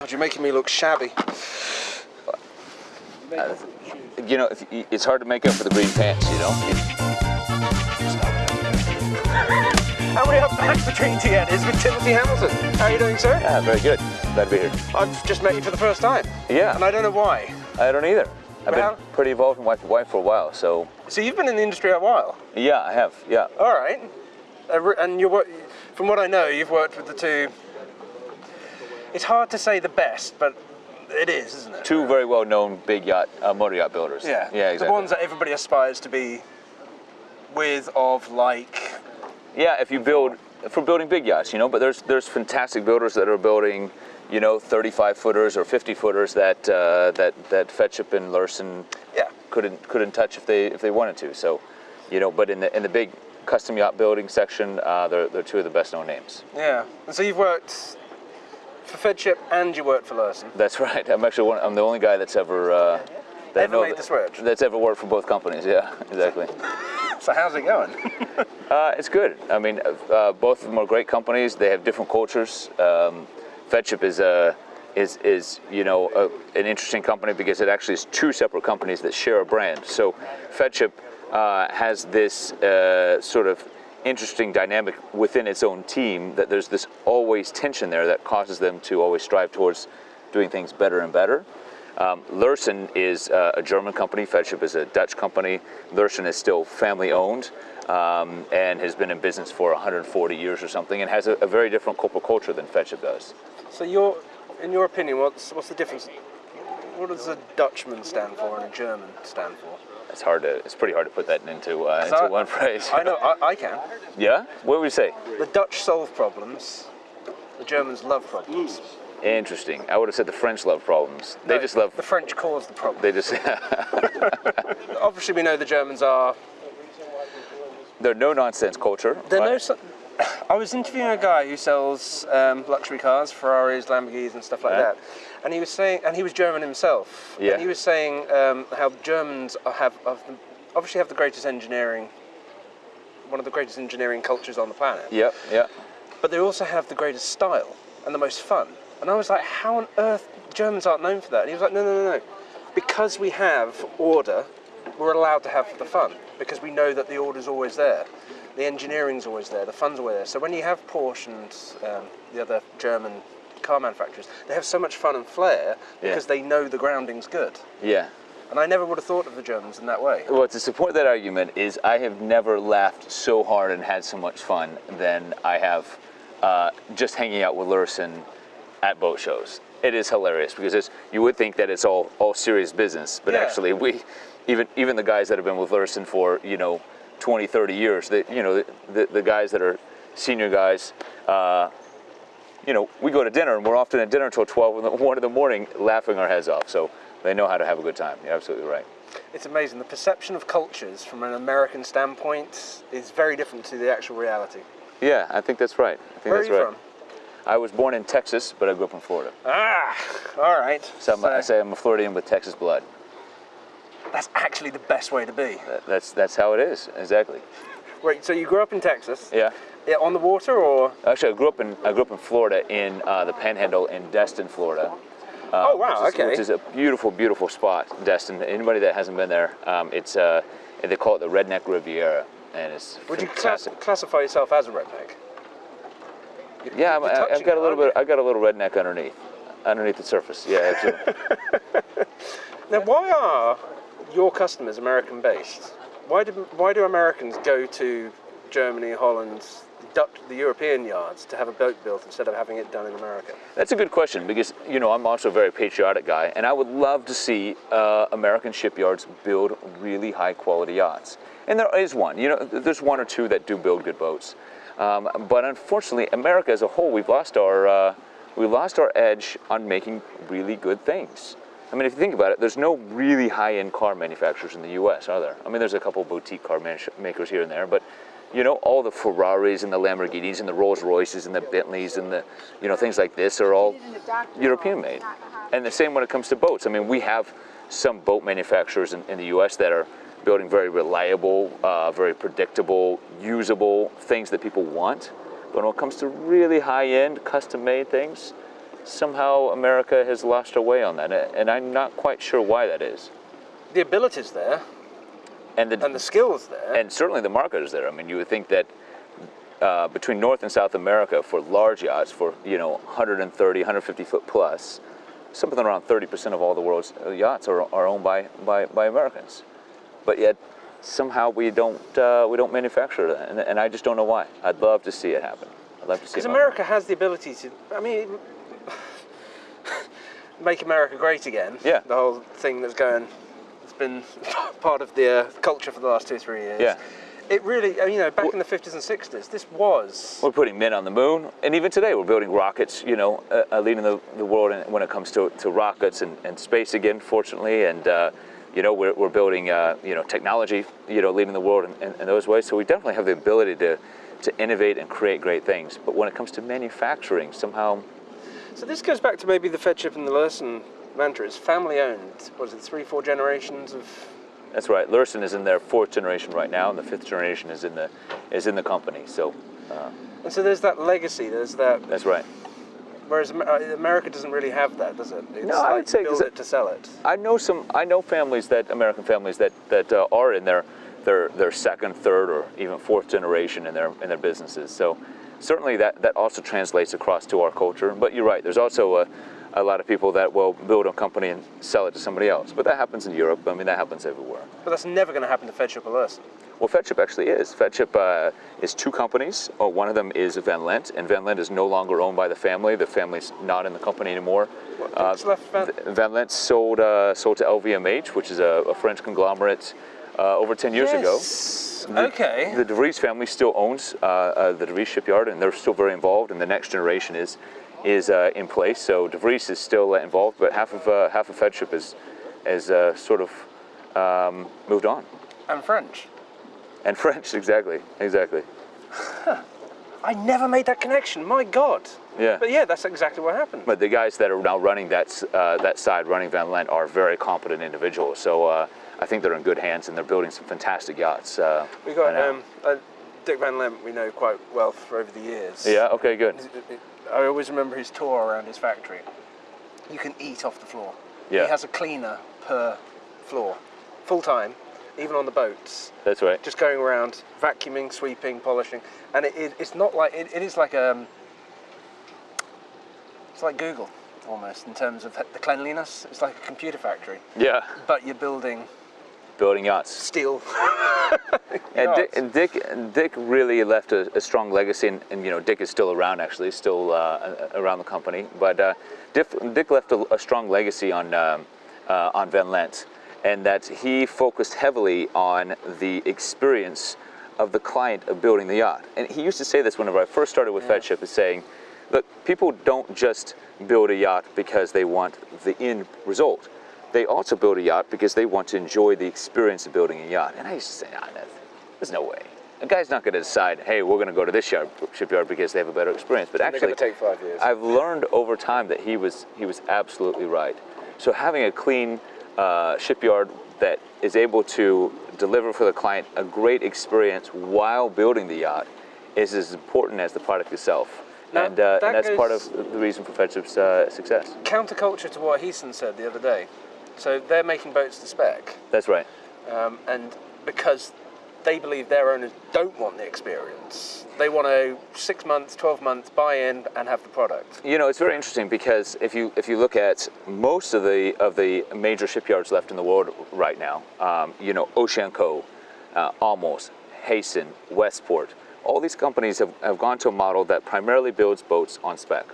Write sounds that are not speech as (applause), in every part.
God, you're making me look shabby. You know, if, it's hard to make up for the green pants, you know? And we are back for Trinity Eddies with Timothy Hamilton. How are you doing, sir? Yeah, very good. Glad to be here. I've just met you for the first time. Yeah. And I don't know why. I don't either. I've Well- been pretty involved in Wife for Wife for a while, so So you've been in the industry a while. yeah, I have, yeah. All right. Uh, And you're, from what I know, you've worked with the two. It's hard to say the best, but it is, isn't it? Two very well-known big yacht, uh, motor yacht builders. Yeah. Yeah, exactly. The ones that everybody aspires to be with, of, like. Yeah, if you build for building big yachts, you know, but there's there's fantastic builders that are building, you know, 35 footers or 50 footers that uh, that that Feadship and Lürssen Yeah. couldn't couldn't touch if they if they wanted to. So, you know, but in the in the big custom yacht building section, uh, they're they're two of the best known names. Yeah. And so you've worked for Feadship and you worked for Lürssen. That's right. I'm actually one. I'm the only guy that's ever. Uh, that Ever made that- the switch? That's ever worked for both companies. Yeah, exactly. (laughs) So how's it going? (laughs) Uh, it's good. I mean, uh, both of them are great companies. They have different cultures. Um, Feadship is a is is you know a, an interesting company because it actually is two separate companies that share a brand. So Feadship uh, has this uh, sort of interesting dynamic within its own team that there's this always tension there that causes them to always strive towards doing things better and better. Um, Lürssen is uh, a German company. Feadship is a Dutch company. Lürssen is still family owned um, and has been in business for 140 years or something, and has a, a very different corporate culture than Feadship does. so your, in your opinion, what's what's the difference? What does a Dutchman stand for and a German stand for? It's hard to. It's pretty hard to put that into uh, 'Cause into I- one (laughs) phrase. I know, I, I can. Yeah. What would you say? The Dutch solve problems, the Germans love problems. Interesting. I would have said the French love problems. They No, just love. The French cause the problem. They just. (laughs) Obviously, we know the Germans are. they're no nonsense culture. They're right? no. so- (coughs) I was interviewing a guy who sells um, luxury cars, Ferraris, Lamborghinis, and stuff like Yeah. that. And he was saying, and he was German himself. Yeah. And he was saying um, how Germans have, have obviously have the greatest engineering, one of the greatest engineering cultures on the planet. Yep. Yeah. But they also have the greatest style and the most fun. And I was like, how on earth Germans aren't known for that? And he was like, no, no, no, no. Because we have order, we're allowed to have the fun because we know that the order's always there. The engineering's always there, the fun's always there. So when you have Porsche and um, the other German car manufacturers, they have so much fun and flair Yeah. because they know the grounding's good. Yeah. And I never would have thought of the Germans in that way. Well, to support that argument is I have never laughed so hard and had so much fun than I have uh, just hanging out with Lürssen at boat shows. It is hilarious because it's, you would think that it's all all serious business, but Yeah. actually we, even even the guys that have been with Lürssen for you know 20, 30 years, the, you know the, the, the guys that are senior guys. Uh, you know, we go to dinner and we're often at dinner until 12 in the, (laughs) 1 in the morning laughing our heads off. So they know how to have a good time. You're absolutely right. It's amazing. The perception of cultures from an American standpoint is very different to the actual reality. Yeah, I think that's right. I think Where are that's you right. from? I was born in Texas, but I grew up in Florida. Ah, all right. So, I'm, I say I'm a Floridian with Texas blood. that's actually the best way to be. That- That's that's how it is. Exactly. Right, so you grew up in Texas? Yeah. Yeah, on the water or? Actually, I grew up in I grew up in Florida in uh, the Panhandle in Destin, Florida. Uh, Oh, wow, which is, okay. Which is a beautiful, beautiful spot, Destin. Anybody that hasn't been there, um, it's uh, they call it the Redneck Riviera, and it's Would you class- classify yourself as a redneck? You- Yeah, you're I- I've touching got a little bit. I got a little redneck underneath, underneath the surface. Yeah, absolutely. (laughs) you? Now, why are your customers American based? Why do, why do Americans go to Germany, Holland, Dutch, the European yards to have a boat built instead of having it done in America? That's a good question because you know I'm also a very patriotic guy, and I would love to see uh, American shipyards build really high quality yachts. And there is one. You know, there's one or two that do build good boats. Um, but unfortunately, America as a whole, we've lost our uh, we lost our edge on making really good things. I mean, if you think about it, there's no really high-end car manufacturers in the U.S., are there? I mean, there's a couple boutique car makers here and there, but you know, all the Ferraris and the Lamborghinis and the Rolls Royces and the Bentleys and the, you know, things like this are all European made. And the same when it comes to boats. I mean, we have some boat manufacturers in, in the U.S. that are building very reliable, uh, very predictable, usable things that people want. But when it comes to really high-end, custom-made things, somehow America has lost her way on that, and I'm not quite sure why that is. The ability's there And the, and the skills there. and certainly the market is there. I mean, you would think that uh, between North and South America for large yachts, for you know 130, 150 foot plus, something around 30% of all the world's uh, yachts are, are owned by, by, by Americans. But yet somehow we don't uh, we don't manufacture that, and, and I just don't know why. I'd love to see it happen. I'd love to see. It. Because America has the ability to, I mean, (laughs) make America great again. Yeah. The whole thing that's going, been (laughs) part of the uh, culture for the last two, three years. Yeah. It really, uh, you know, back in the 50s and 60s, this was. We're putting men on the moon, and even today we're building rockets. You know, uh, uh, leading the, the world in, when it comes to, to rockets and, and space again, fortunately. And uh, you know, we're, we're building uh, you know technology. You know, leading the world in, in, in those ways. So we definitely have the ability to to innovate and create great things. But when it comes to manufacturing, somehow, So this goes back to maybe the Fed Feadship and the Lürssen mantra. It's family owned. Was it three, four generations of. that's right. Lürssen is in their fourth generation right now, and the fifth generation is in the is in the company. So uh, And so there's that legacy, there's that. that's right. Whereas uh, America doesn't really have that, does it? It's No, I like would say- build it to sell it. I know some. I know families that American families that that uh, are in their their their second, third, or even fourth generation in their in their businesses. So certainly that that also translates across to our culture. But you're right. There's also a, a lot of people that will build a company and sell it to somebody else. But that happens in Europe. I mean, that happens everywhere. But that's never going to happen to Feadship or Lürssen. Well, Feadship actually is. Feadship uh, is two companies. Oh, one of them is Van Lent, and Van Lent is no longer owned by the family. The family's not in the company anymore. What's left, Van? Van Lent sold uh, sold to LVMH, which is a, a French conglomerate, uh, over 10 years ago. Yes. Okay. The De Vries family still owns uh, uh, the De Vries shipyard, and they're still very involved. And the next generation is is uh, in place. So De Vries is still uh, involved, but half of uh, half of Feadship is is uh, sort of um, moved on. and French. And French, (laughs) exactly, exactly. (laughs) I never made that connection. My God. Yeah. But yeah, that's exactly what happened. But the guys that are now running that uh, that side, running Van Lent, are very competent individuals. So uh, I think they're in good hands, and they're building some fantastic yachts. Uh, we got right um, uh, Dick Van Lent. We know quite well for over the years. yeah. Okay. Good. I always remember his tour around his factory. You can eat off the floor. Yeah. He has a cleaner per floor, full time, even on the boats. That's right. Just going around vacuuming, sweeping, polishing, and it, it, it's not like it, it is like um, it's like Google almost in terms of the cleanliness. It's like a computer factory, Yeah. but you're building Building yachts. steel. (laughs) And Dick, and Dick, Dick really left a, a strong legacy, and, and you know Dick is still around actually, still uh, around the company. But uh, Dick, Dick left a, a strong legacy on um, uh, on Van Lent, and that he focused heavily on the experience of the client of building the yacht. And he used to say this whenever I first started with Feadship, is saying, look, people don't just build a yacht because they want the end result. They also build a yacht because they want to enjoy the experience of building a yacht. And I used to say, ah, no, there's no way. A guy's not going to decide, hey, we're going to go to this yard, shipyard because they have a better experience. But actually, take five years. I've learned over time that he was he was absolutely right. So having a clean uh, shipyard that is able to deliver for the client a great experience while building the yacht is as important as the product itself. Now, and, uh, that and that's part of the reason for Feadship's uh, success. Counterculture to what Heaton said the other day. So they're making boats to spec, That's right. um, and because they believe their owners don't want the experience, they want to six months, twelve months buy in and have the product. You know, it's very interesting because if you if you look at most of the of the major shipyards left in the world right now, um, you know, Oceanco, uh, Amels, Heesen, Westport, all these companies have, have gone to a model that primarily builds boats on spec,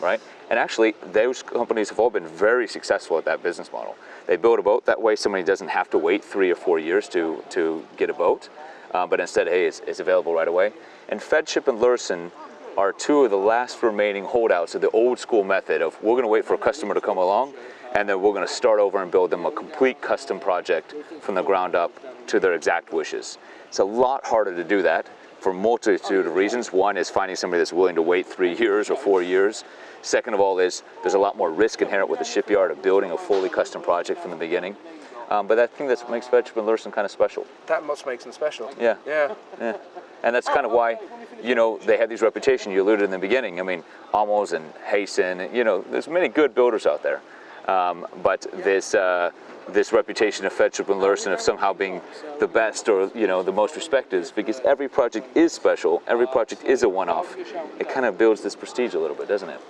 right? And actually, those companies have all been very successful at that business model. They build a boat that way somebody doesn't have to wait three or four years to to get a boat, uh, but instead, hey, it's, it's available right away. And Feadship and Lürssen are two of the last remaining holdouts of the old school method of we're going to wait for a customer to come along and then we're going to start over and build them a complete custom project from the ground up to their exact wishes. It's a lot harder to do that for a multitude of reasons. One is finding somebody that's willing to wait three years or four years. Second of all is there's a lot more risk inherent with the shipyard of building a fully custom project from the beginning. Um, but I think that makes and Lürssen kind of special. That much makes them special. Yeah. Yeah. Yeah. And that's kind of why you know, they had these reputation. You alluded in the beginning. I mean, Amels and Heesen. You know, there's many good builders out there, um, but this uh, this reputation of Feadship and Lürssen of somehow being the best or you know the most respected is because every project is special. Every project is a one-off. It kind of builds this prestige a little bit, doesn't it?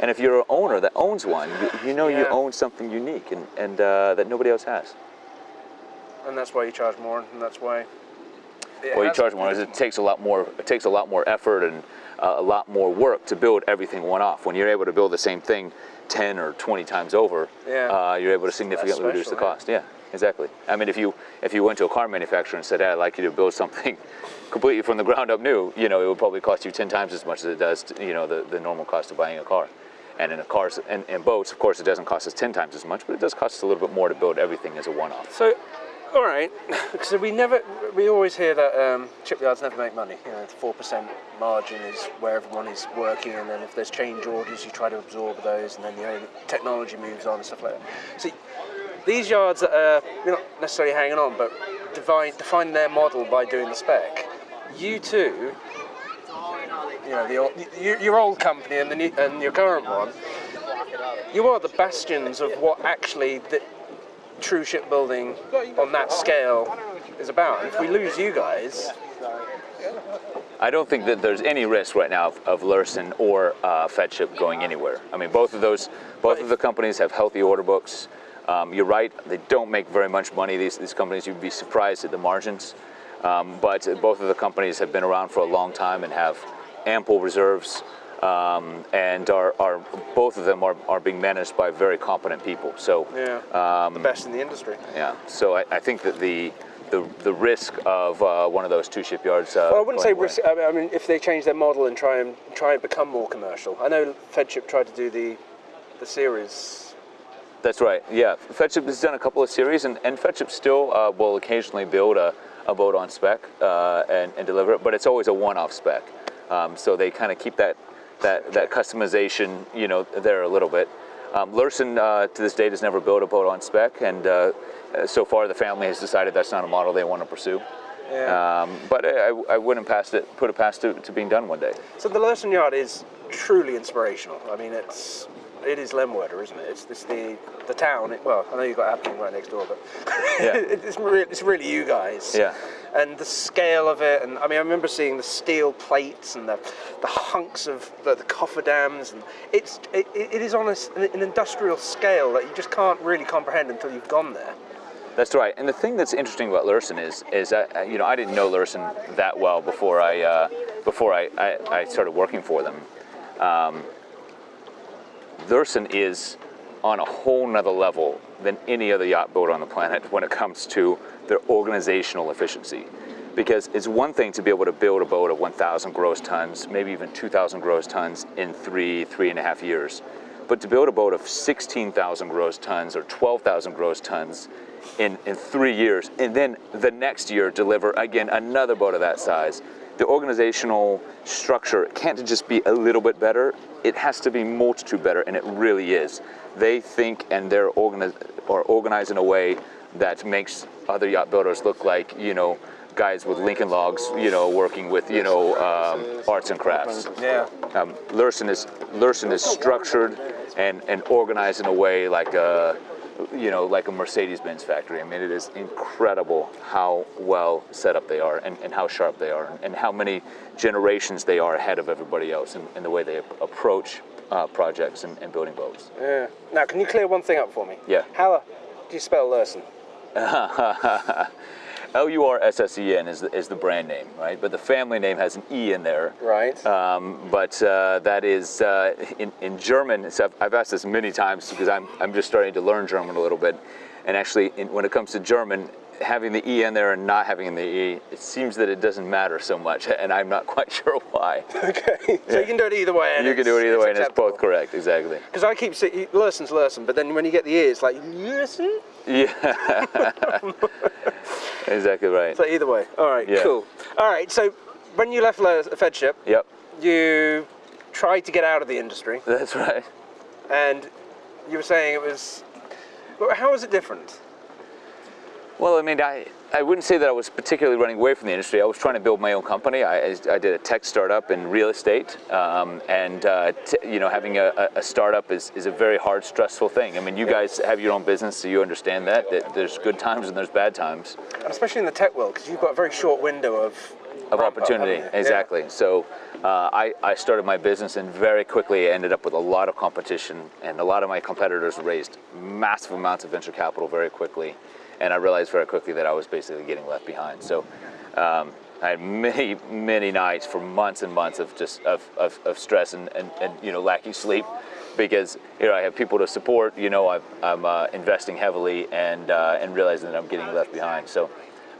And if you're an owner that owns one, you, you know you own something unique and, and uh, that nobody else has. And that's why you charge more, and that's why. Well, you charge more. It takes a lot more. It takes a lot more effort and uh, a lot more work to build everything one off. When you're able to build the same thing 10 or 20 times over, Yeah. uh, you're able to significantly reduce the special, yeah. cost. Yeah, exactly. I mean, if you if you went to a car manufacturer and said, hey, "I'd like you to build something (laughs) completely from the ground up new," you know, it would probably cost you 10 times as much as it does, to, you know, the, the normal cost of buying a car. And in a cars and, and boats, of course, it doesn't cost us 10 times as much, but it does cost us a little bit more to build everything as a one-off. So, all right. (laughs) So we never, we always hear that um, shipyards never make money. You know, the four percent margin is where everyone is working, and then if there's change orders, you try to absorb those, and then you know, technology moves on and stuff like that. See, these yards that are you're not necessarily hanging on, but define define their model by doing the spec. You too, you know, the old, your, your old company and the new, and your current one, you are the bastions of what actually the true shipbuilding on that scale is about. And if we lose you guys, I don't think that there's any risk right now of, of Lürssen or uh, Feadship going anywhere. I mean, both of those, both of the companies have healthy order books. Um, you're right; they don't make very much money. These these companies, you'd be surprised at the margins. Um, but both of the companies have been around for a long time and have ample reserves, um, and are, are both of them are, are being managed by very competent people. So yeah, the best in the industry. yeah, so I, I think that the the, the risk of uh, one of those two shipyards. Uh, Well, I wouldn't say away- risk. I mean- I mean, if they change their model and try and try and become more commercial. I know Feadship tried to do the the series. That's right. Yeah, Feadship has done a couple of series, and, and Feadship still uh, will occasionally build a, a boat on spec uh, and, and deliver it, but it's always a one-off spec. Um, so they kind of keep that that that customization, you know, there a little bit. Um, Lürssen uh, to this date has never built a boat on spec, and uh, uh, so far the family has decided that's not a model they want to pursue. Yeah. Um, but I, I- wouldn't pass it, put it past to, to being done one day. So the Lürssen Yard is truly inspirational. I mean, it's it is Lemwerder, isn't it? It's, it's the the town. It, well, I know you've got Aberdeen right next door, but (laughs) Yeah. it's really it's really you guys. Yeah. And the scale of it, and I mean, I remember seeing the steel plates and the, the hunks of the, the cofferdams, and it's it, it is on a an industrial scale that you just can't really comprehend until you've gone there. That's right. And the thing that's interesting about Lürssen is, is that, uh, you know, I didn't know Lürssen that well before I, uh, before I, I, I started working for them. Um, Lürssen is on a whole nother level than any other yacht boat on the planet when it comes to their organizational efficiency. Because it's one thing to be able to build a boat of 1,000 gross tons, maybe even 2,000 gross tons in three, three and a half years. But to build a boat of 16,000 gross tons or 12,000 gross tons in, in three years, and then the next year deliver again another boat of that size, the organizational structure can't just be a little bit better, it has to be multitude better, and it really is. They think and they're organi- are organized in a way that makes other yacht builders look like, you know, guys with Lincoln logs, you know, working with, you know, um, arts and crafts. Yeah. Um, Lürssen is Lürssen is structured and, and organized in a way like a, you know, like a Mercedes-Benz factory. I mean, it is incredible how well set up they are and, and how sharp they are and how many generations they are ahead of everybody else in, in the way they approach uh, projects and, and building boats. Yeah. Now, can you clear one thing up for me? Yeah. How do you spell Lürssen? (laughs) L-U-R-S-S-E-N is the, is the brand name, right? But the family name has an E in there. Right. Um, but uh, that is uh, in, in German. So I've, I've asked this many times because I'm, I'm just starting to learn German a little bit. And actually, in, when it comes to German, having the E in there and not having the E, it seems that it doesn't matter so much. (laughs) And I'm not quite (laughs) sure why. okay. So you can do it either way. And you can do it either way, and it's both correct, exactly. Because I keep saying Lursen's Lursen, but then when you get the E, it's like Lursen. Yeah. (laughs) exactly right. So either way. All right. Yeah. Cool. All right. So when you left Feadship, Yep, you tried to get out of the industry, that's right. and you were saying it was. How was it different? Well, I mean, I I wouldn't say that I was particularly running away from the industry. I was trying to build my own company. I, I did a tech startup in real estate, um, and uh, t- you know, having a, a startup is, is a very hard, stressful thing. I mean, you guys have your own business, so you understand that. That there's good times and there's bad times And especially in the tech world, because you've got a very short window of of ramp up, opportunity. Yeah. Exactly. So uh, I, I started my business and very quickly ended up with a lot of competition, and a lot of my competitors raised massive amounts of venture capital very quickly, and I realized very quickly that I was basically getting left behind. So. Um, I had many, many nights for months and months of just of, of, of stress and, and, and you know lacking sleep because you know I have people to support. You know I'm, I'm uh, investing heavily and uh, and realizing that I'm getting left behind. So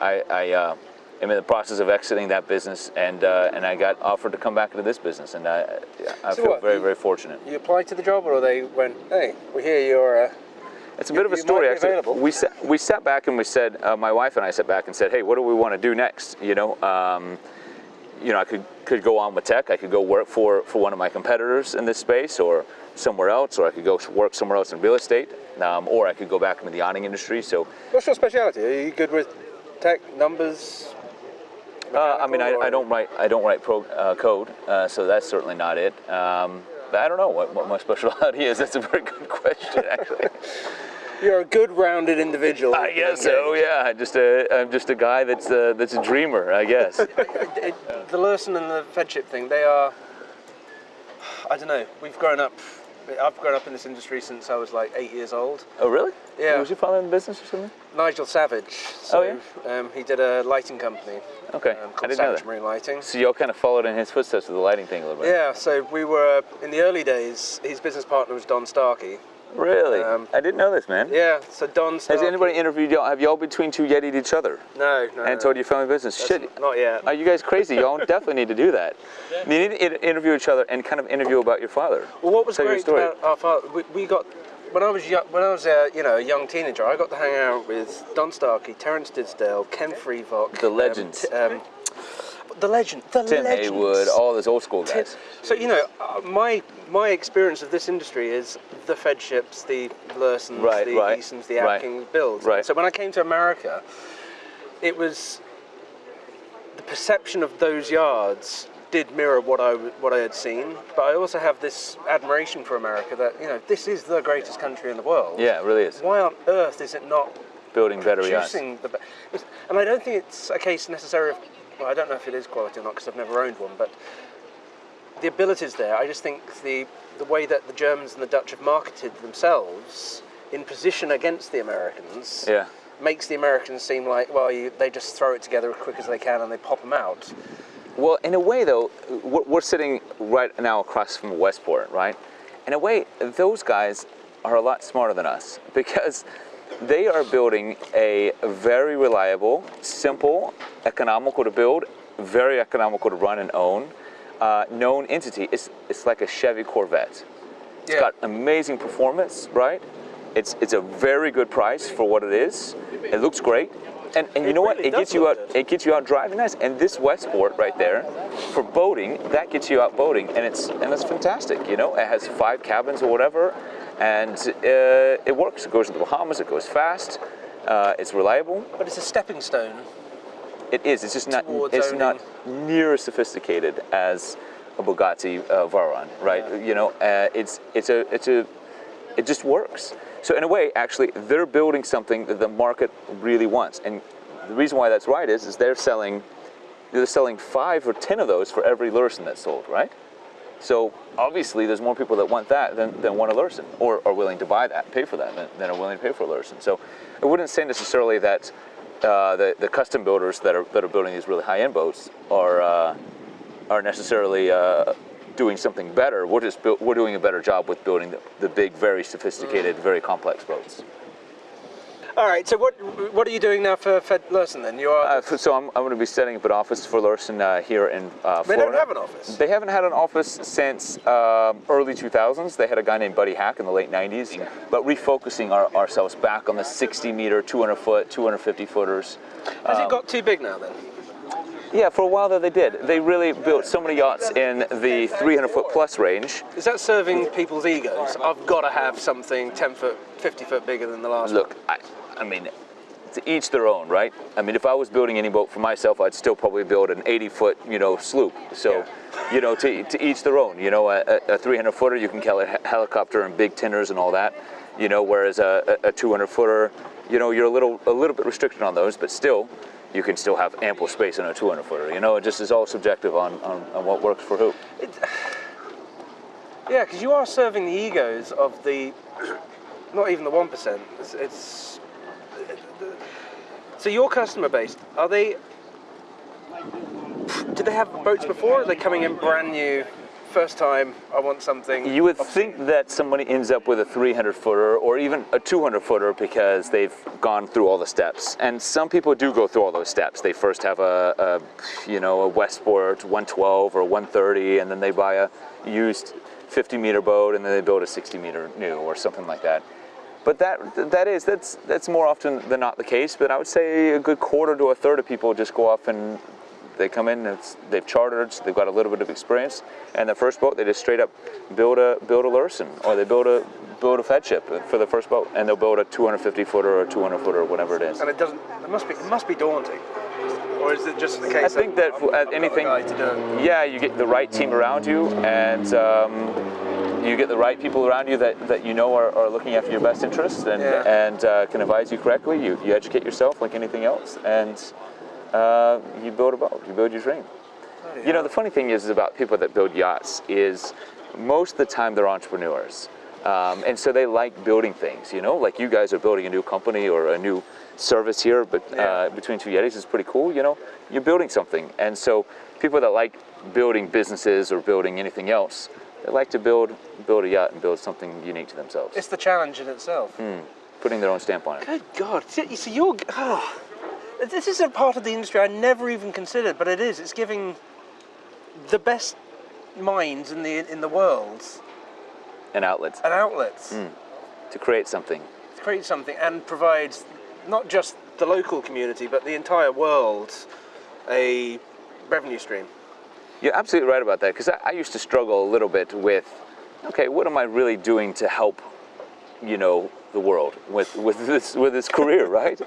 I, I uh, am in the process of exiting that business, and uh, and I got offered to come back into this business, and I I So feel what, very you- very fortunate. You applied to the job, or they went, "Hey, we hear you're." It's a you- bit of a story actually. available. We sat we sat back and we said uh, my wife and I sat back and said, hey, what do we want to do next? You know. Um, you know, I could could go on with tech. I could go work for, for one of my competitors in this space, or somewhere else, or I could go work somewhere else in real estate, um, or I could go back into the awning industry. So what's your specialty? Are you good with tech numbers? Uh, I mean, I, I don't write I don't write pro, uh, code, uh, so that's certainly not it. Um, but I don't know what, what my (laughs) specialty is. That's a very good question, actually. (laughs) You're a good, rounded individual. I guess so. Yeah, just a I'm just a guy that's a, that's a dreamer. I guess. (laughs) The Lürssen and the Feadship thing, they are. I don't know. We've grown up. I've grown up in this industry since I was like eight years old. oh, really? Yeah. Was your father in the business or something? Nigel Savage. So, Oh, um, he did a lighting company Okay, um, I didn't know Savage that. Marine Lighting. So y'all kind of followed in his footsteps with the lighting thing a little bit. Yeah, so we were in the early days. His business partner was Don Starkey. Really? Um, I didn't know this, man. Yeah, so Don. Starkey, Has anybody interviewed y'all? Have y'all between two yetied each other No, no. and told your family business? That's Shit. Not yet. Are you guys crazy? Y'all (laughs) definitely need to do that. You need to interview each other and kind of interview about your father. Well, what was Tell great story. about our father, we, we got when I was young, when I was a you know a young teenager, I got to hang out with Don Starkey, Terence Disdale, Ken Freivokh, The um, legends. t- the legend, the Tim legends. Heywood, all those old school Tim- guys. So you know, uh, my my experience of this industry is the Feadships, the Lürssens, Right, the right, Heesens, the right, Atkins builds. right. So when I came to America, it was the perception of those yards did mirror what I w- what I had seen, but I also have this admiration for America that you know this is the greatest country in the world. Yeah, it really is. Why on earth is it not Building better yachts. producing the? be- And I don't think it's a case necessarily of. Well, I don't know if it is quality or not because I've never owned one, but the ability's there. I just think the the way that the Germans and the Dutch have marketed themselves in position against the Americans Yeah. makes the Americans seem like well, you, they just throw it together as quick as they can and they pop them out. Well, in a way, though, we're, we're sitting right now across from Westport, right? In a way, those guys are a lot smarter than us (laughs) because they are building a very reliable, simple, economical to build, very economical to run and own, uh, known entity. It's, it's like a Chevy Corvette. It's Yeah. got amazing performance, right? It's, it's a very good price for what it is. It looks great. And, and you It know what? It gets you out. good. It gets you out driving nice. And this Westport right there, for boating, that gets you out boating, and it's and it's fantastic. You know, it has five cabins or whatever, and uh, it works. It goes to the Bahamas. It goes fast. Uh, it's reliable. But it's a stepping stone. It is. It's just not. It's owning- not near as sophisticated as a Bugatti uh, Veyron, right? Yeah. You know, uh, it's it's a it's a it just works. So in a way, actually, they're building something that the market really wants, and the reason why that's right is is they're selling they're selling five or ten of those for every Lürssen that's sold, right? So obviously, there's more people that want that than, than want a Lürssen, or are willing to buy that, pay for that, than, than are willing to pay for a Lürssen. So I wouldn't say necessarily that uh, the, the custom builders that are that are building these really high-end boats are uh, are necessarily uh, doing something better. We're just we're doing a better job with building the, the big, very sophisticated, very complex boats. All right. So what what are you doing now for Fed Lürssen then? You are. Uh, so I'm, I'm going to be setting up an office for Lürssen uh, here in uh, they don't have an office. They haven't had an office since um, early 2000s. They had a guy named Buddy Hack in the late 90s, but refocusing our, ourselves back on the 60 meter, 200 foot, 250 footers. Has um, it got too big now then? Yeah, for a while there they did. They really built so many yachts in the 300 foot plus range. Is that serving people's egos? I've got to have something 10 foot, 50 foot bigger than the last one. Look, I, I mean, to each their own, right? I mean, if I was building any boat for myself, I'd still probably build an 80 foot, you know, sloop. So, Yeah. you know, to, to each their own. You know, a, a 300 footer, you can call it helicopter and big tenders and all that. You know, whereas a, a 200 footer, you know, you're a little a little bit restricted on those, but still, you can still have ample space on a 200 footer. You know, it just is all subjective on, on, on what works for who. Yeah, because you are serving the egos of the, not even the one percent. It's, it's (laughs) so your customer base are they? Do they have boats before? Are they coming in brand new, first time? I want something. You would think that somebody ends up with a 300 footer or even a 200 footer because they've gone through all the steps. And some people do go through all those steps. They first have a, a you know, a Westport 112 or 130, and then they buy a used 50 meter boat, and then they build a 60 meter new or something like that. But that that is that's that's more often than not the case. But I would say a good quarter to a third of people just go off and they come in. It's, they've chartered. They've got a little bit of experience, and their first boat they just straight up build a build a Lürssen or they build a build a Feadship for the first boat, and they'll build a 250 footer or 200 footer, or whatever it is. And it doesn't. It must be. It must be daunting. Or is it just the case? I think that I've- at I've got a anything- guy to do? Yeah, you get the right team around you, and um, you get the right people around you that, that you know are, are looking after your best interests and Yeah. and uh, can advise you correctly. You, you educate yourself like anything else, and uh, you build a boat. You build your dream. You know, the funny thing is, is about people that build yachts is most of the time they're entrepreneurs. Um, and so they like building things, you know, like you guys are building a new company or a new service here, but uh, between two Yetis is pretty cool, you know, you're building something. And so people that like building businesses or building anything else, they like to build, build a yacht and build something unique to themselves, It's the challenge in itself. Hmm. putting their own stamp on it. Good God! See, see, you're. Oh, this is a part of the industry I never even considered, but it is. It's giving the best minds in the in the world And outlets an outlet to create something. to create something and provide not just the local community but the entire world a revenue stream. You're absolutely right about that because I, I used to struggle a little bit with, okay, what am I really doing to help, you know, the world with with this with this career, (laughs) right?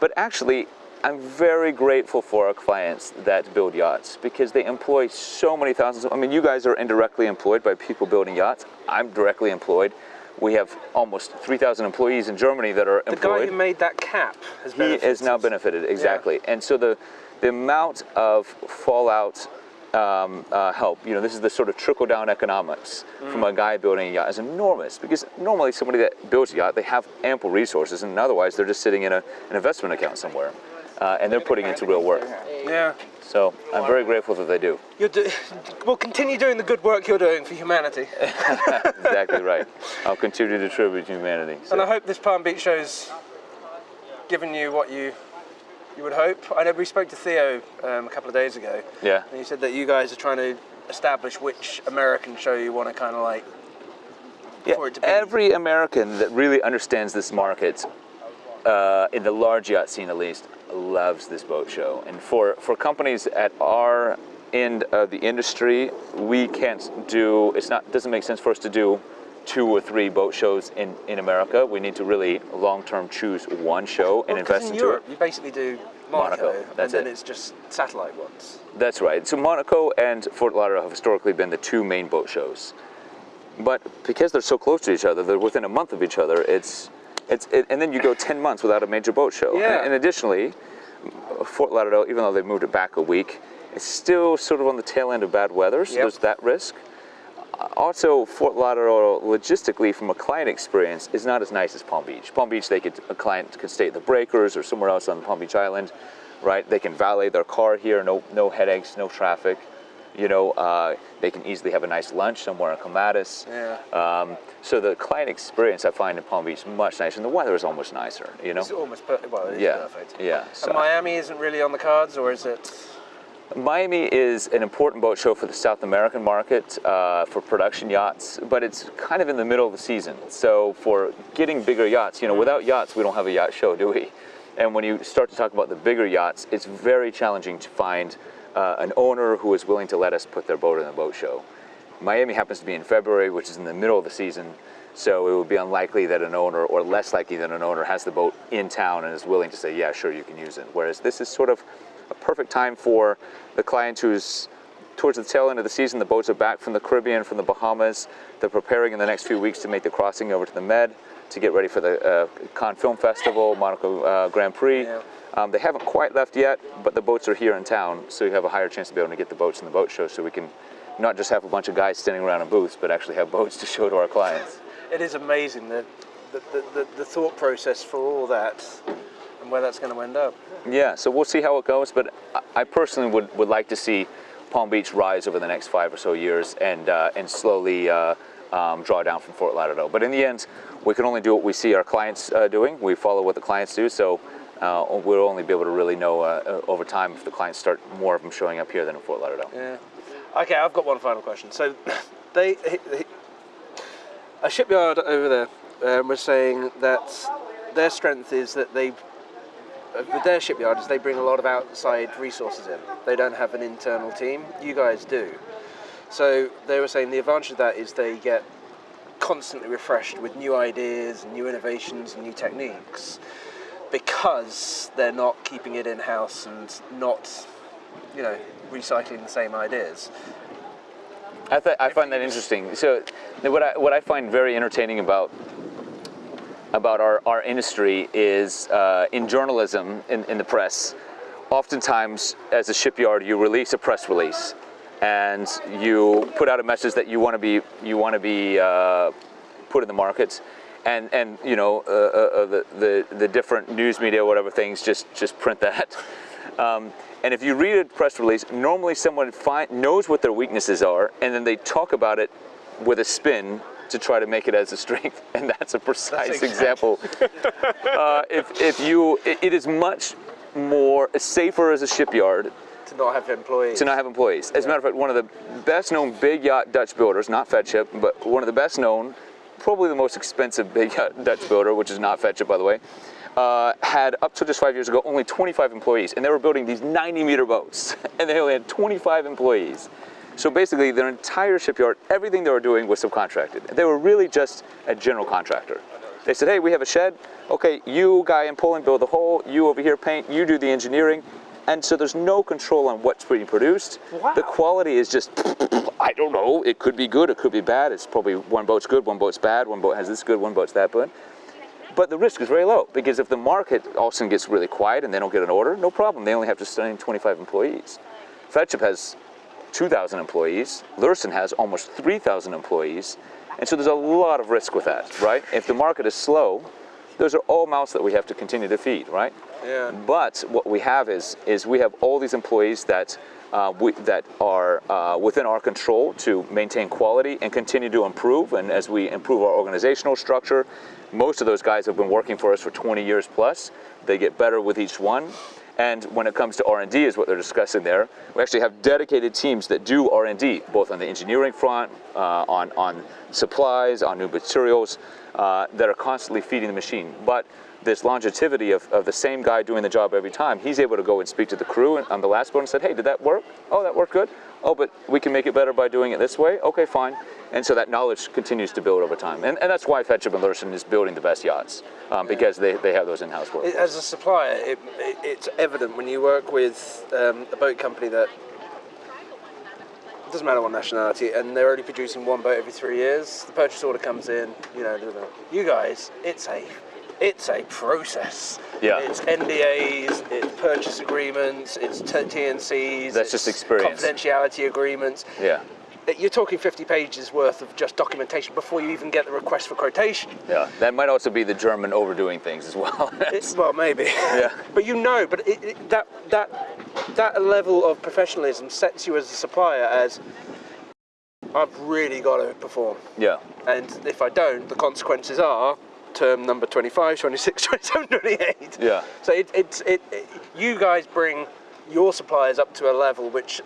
But actually, I'm very grateful for our clients that build yachts because they employ so many thousands. Of, I mean, you guys are indirectly employed by people building yachts. I'm directly employed. We have almost 3,000 employees in Germany that are The employed The guy who made that cap has he benefited. is now benefited exactly and so the the amount of fallout um, uh, help. You know this is the sort of trickle down economics from a guy building a yacht is enormous because normally somebody that builds a yacht they have ample resources and otherwise they're just sitting in a, an investment account somewhere uh, and they're putting into real work. Yeah. so i'm very grateful that they do. You're do- (laughs) well, continue doing the good work you're doing for humanity. (laughs) (laughs) exactly right. I'll continue to contribute to humanity so- And I hope this Palm Beach show's given you what you you would hope. I know we spoke to Theo um, a couple of days ago, yeah and he said that you guys are trying to establish which American show you want to kind of like. Yeah, it to be- every American that really understands this market, uh, in the large yacht scene at least, loves this boat show. And for, for companies at our end of the industry, we can't do, it's not, doesn't make sense for us to do two or three boat shows in, in America. We need to really long-term choose one show and Well, invest in into Europe, it. you basically do Monaco, Monaco, that's and then it. it's just satellite ones. That's right. So Monaco and Fort Lauderdale have historically been the two main boat shows. But because they're so close to each other, they're within a month of each other. It's, it's, it, and then you go 10 months without a major boat show. Yeah. And, and additionally, Fort Lauderdale, even though they've moved it back a week, it's still sort of on the tail end of bad weather, so Yep. there's that risk. Also, Fort Lauderdale, logistically, from a client experience, is not as nice as Palm Beach. Palm Beach, they could a client could stay at the Breakers or somewhere else on Palm Beach Island, right? They can valet their car here, no no headaches, no traffic. You know, uh, they can easily have a nice lunch somewhere in Clematis. Yeah. Um, so the client experience I find in Palm Beach much nicer, and the weather is almost nicer. You know. It's almost perfect. Well, it is Yeah. perfect. Yeah. So And Miami isn't really on the cards, or is it? Miami is an important boat show for the South American market uh, for production yachts, but it's kind of in the middle of the season. So for getting bigger yachts, you know, without yachts, we don't have a yacht show, do we? And when you start to talk about the bigger yachts, it's very challenging to find uh, an owner who is willing to let us put their boat in the boat show. Miami happens to be in February, which is in the middle of the season. So it would be unlikely that an owner, or less likely than an owner, has the boat in town and is willing to say, yeah, sure, you can use it. Whereas this is sort of a perfect time for the client who's towards the tail end of the season. The boats are back from the Caribbean, from the Bahamas. They're preparing in the next few weeks to make the crossing over to the Med to get ready for the uh, Cannes Film Festival, Monaco uh, Grand Prix. Yeah. Um, they haven't quite left yet, but the boats are here in town, so you have a higher chance to be able to get the boats in the boat show so we can not just have a bunch of guys standing around in booths, but actually have boats to show to our clients. It is amazing the the, the, the, the thought process for all that and where that's going to end up. Yeah, so we'll see how it goes, but I- personally would, would like to see Palm Beach rise over the next five or so years and, uh, and slowly uh, um, draw down from Fort Lauderdale. But in the end, we can only do what we see our clients uh, doing. We follow what the clients do, so uh, we'll only be able to really know uh, over time if the clients start more of them showing up here than in Fort Lauderdale. Yeah. Okay, I've got one final question. So, (laughs) they, a shipyard over there um, was saying that their strength is that they, with their shipyard, is they bring a lot of outside resources in. They don't have an internal team. You guys do. So they were saying the advantage of that is they get constantly refreshed with new ideas, new innovations, and new techniques because they're not keeping it in house and not, you know, recycling the same ideas. I, th- I find that interesting. So, what I, what I find very entertaining about about our, our industry is uh, in journalism, in, in the press, oftentimes as a shipyard, you release a press release and you put out a message that you want to be you want to be uh, put in the markets. And, and you know uh, uh, uh, the, the, the different news media whatever things just just print that (laughs) um, and if you read a press release, normally someone find, knows what their weaknesses are, and then they talk about it with a spin to try to make it as a strength. (laughs) And that's a precise exactly- example. (laughs) uh, if, if you, it, it is much more safer as a shipyard To not have employees. to not have employees. As a matter of fact, one of the best known big yacht Dutch builders, not Feadship, but one of the best known, probably the most expensive big yacht Dutch builder, which is not Feadship, by the way, uh, had up to just five years ago only 25 employees, and they were building these 90 meter boats, (laughs) and they only had 25 employees. So basically, their entire shipyard, everything they were doing was subcontracted. They were really just a general contractor. They said, hey, we have a shed. Okay, you guy in Poland build the hull, you over here paint, you do the engineering. And so there's no control on what's being produced. Wow. The quality is just, (laughs) I don't know, it could be good, it could be bad. It's probably one boat's good, one boat's bad, one boat has this good, one boat's that good. But the risk is very low because if the market all of a sudden gets really quiet and they don't get an order, no problem. They only have to sustain 25 employees. Feadship has 2,000 employees. Lürssen has almost 3,000 employees. And so there's a lot of risk with that, right? If the market is slow, those are all mouths that we have to continue to feed, right? Yeah. But what we have is is we have all these employees that uh, we, that are uh, within our control to maintain quality and continue to improve. And as we improve our organizational structure, most of those guys have been working for us for 20 years plus. They get better with each one. And when it comes to R&D, is what they're discussing there. We actually have dedicated teams that do R&D, both on the engineering front, uh, on on supplies, on new materials, uh, that are constantly feeding the machine. But this longevity of, of the same guy doing the job every time, he's able to go and speak to the crew on the last boat and said, hey, did that work? Oh, that worked good. Oh, but we can make it better by doing it this way. Okay, fine. And so that knowledge continues to build over time. And, and that's why Feadship and Lürssen is building the best yachts, um, because they, they have those in-house workers. As a supplier, it, it, it's evident when you work with um, a boat company that doesn't matter what nationality, and they're only producing one boat every three years. The purchase order comes in. You know, you guys, it's a it's a process. Yeah. It's NDAs, it's purchase agreements, it's TNCs. That's just experience. Confidentiality agreements. Yeah, You're talking 50 pages worth of just documentation before you even get the request for quotation. yeah. That might also be the German overdoing things as well. (laughs) It's, well, maybe. (laughs) Yeah. but you know, but it, it, that that that level of professionalism sets you as a supplier as I've really got to perform, yeah. and if I don't, the consequences are term number 25, 26, (laughs) 27, 28. Yeah. So it, it's it, it you guys bring your suppliers up to a level which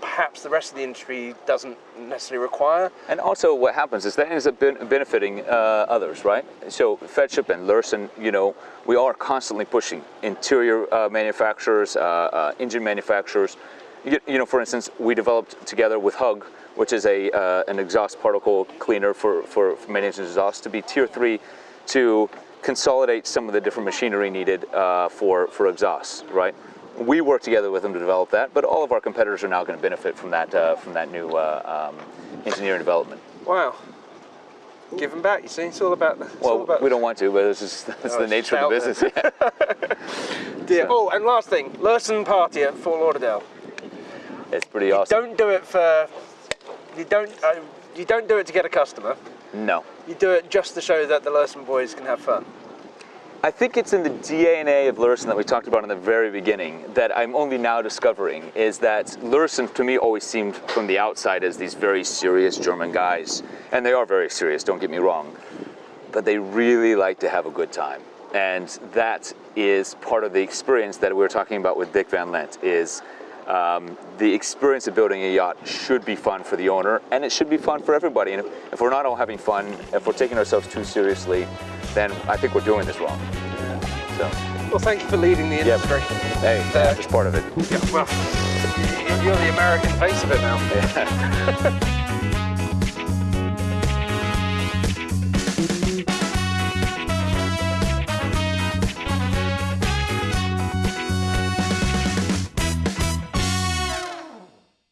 perhaps the rest of the industry doesn't necessarily require. And also, what happens is that ends up benefiting uh, others, right? So, Feadship and Lürssen, you know, we are constantly pushing interior uh, manufacturers, uh, uh, engine manufacturers, you, you know, for instance, we developed together with Hug, which is a uh, an exhaust particle cleaner for for, for main engine exhaust, to be tier three, to consolidate some of the different machinery needed uh, for for exhausts, right? We work together with them to develop that, but all of our competitors are now going to benefit from that uh, from that new uh, um, engineering development. Wow. Give them back. You see, it's all about. It's all Well, about we don't want to, but (laughs) it's just that's Oh, the nature of the business. Yeah. (laughs) Yeah. Oh, and last thing, Lurson party at Fort Lauderdale. It's pretty awesome. Don't do it for. You don't. Uh, you don't do it to get a customer. No. You do it just to show that the Lurson boys can have fun. I think it's in the DNA of Lürssen that we talked about in the very beginning that I'm only now discovering is that Lürssen to me always seemed from the outside as these very serious German guys. And they are very serious, don't get me wrong. But they really like to have a good time. And that is part of the experience that we were talking about with Dick Van Lent is um, the experience of building a yacht should be fun for the owner and it should be fun for everybody. And if, if we're not all having fun, if we're taking ourselves too seriously, then I think we're doing this wrong. So, Well, thank you for leading the Yeah. industry. hey, Uh, that's just part of it. Yeah, well, you're the American face of it now. (laughs) (laughs)